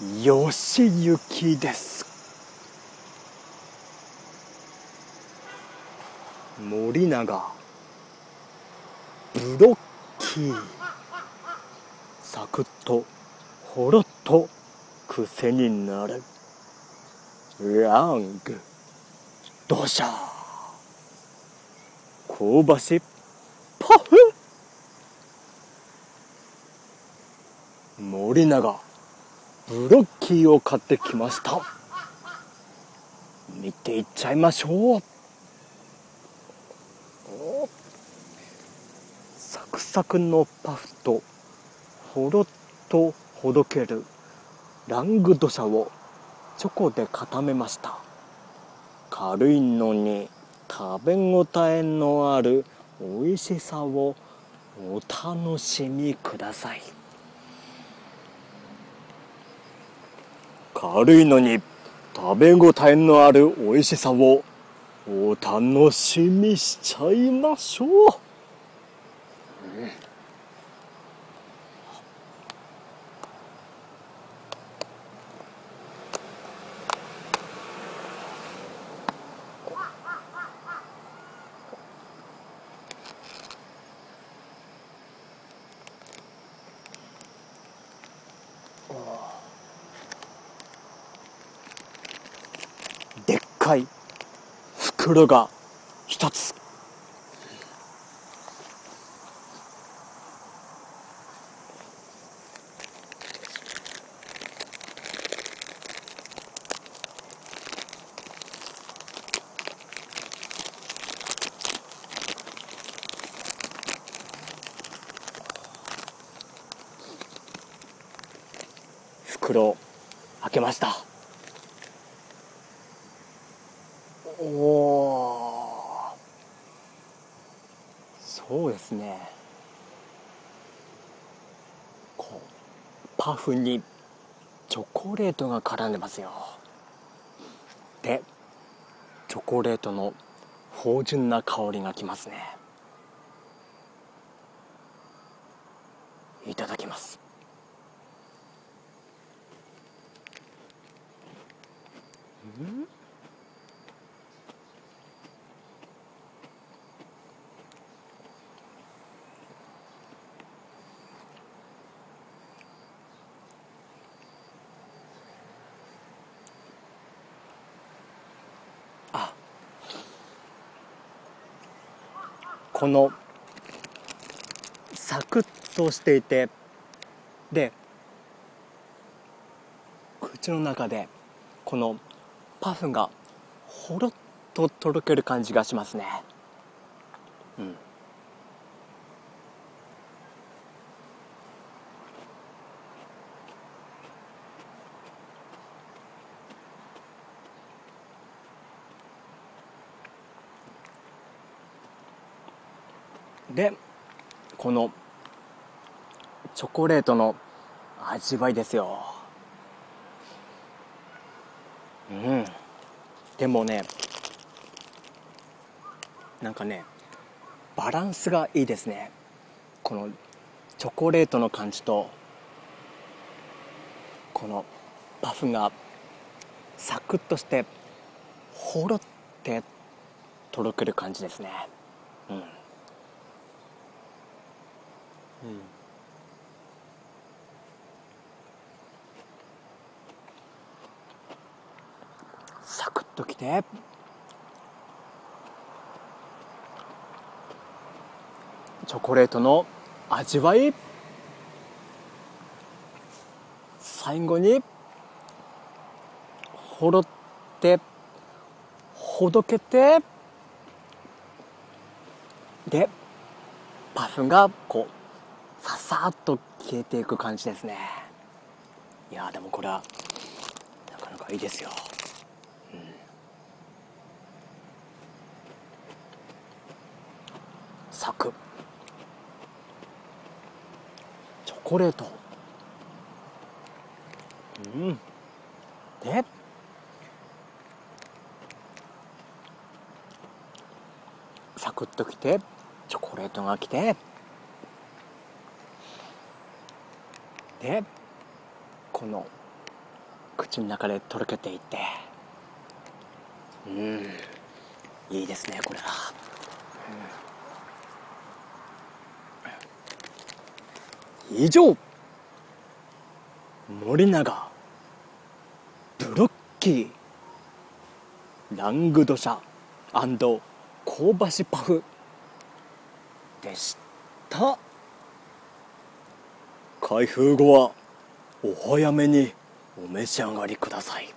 よしゆきです。森永ブロッキーサクッとほろっと癖になる。ラングドシャー香ばしパフ森永ブロッキーを買ってきました。見ていっちゃいましょう。サクサクのパフとほろっとほどけるラングドシャをチョコで固めました。軽いのに食べ応えのある美味しさをお楽しみください。軽いのに食べ応えのある美味しさをお楽しみしちゃいましょう、かい袋が一つ。袋開けました。おおそうですね。こうパフにチョコレートが絡んでますよ。でチョコレートの芳醇な香りがきますね。いただきます。うん？このサクッとしていてで口の中でこのパフがほろっととろける感じがしますね。でこのチョコレートの味わいですよ。うん。でもねなんかねバランスがいいですね。このチョコレートの感じとこのパフがサクッとしてほろってとろける感じですね。うん。うん。サクッときて。チョコレートの味わい。最後に。ほろって。ほどけて。でパフがこう。ささっと消えていく感じですね。いやでもこれはなかなかいいですよ。うん。サク。チョコレート。うん。でサクッときてチョコレートがきて。でこの口の中でとろけていて。うん。いいですねこれは、うん、以上。森永。ブロッキー。ラングドシャ。香ばしパフ。でした。開封後はお早めにお召し上がりください。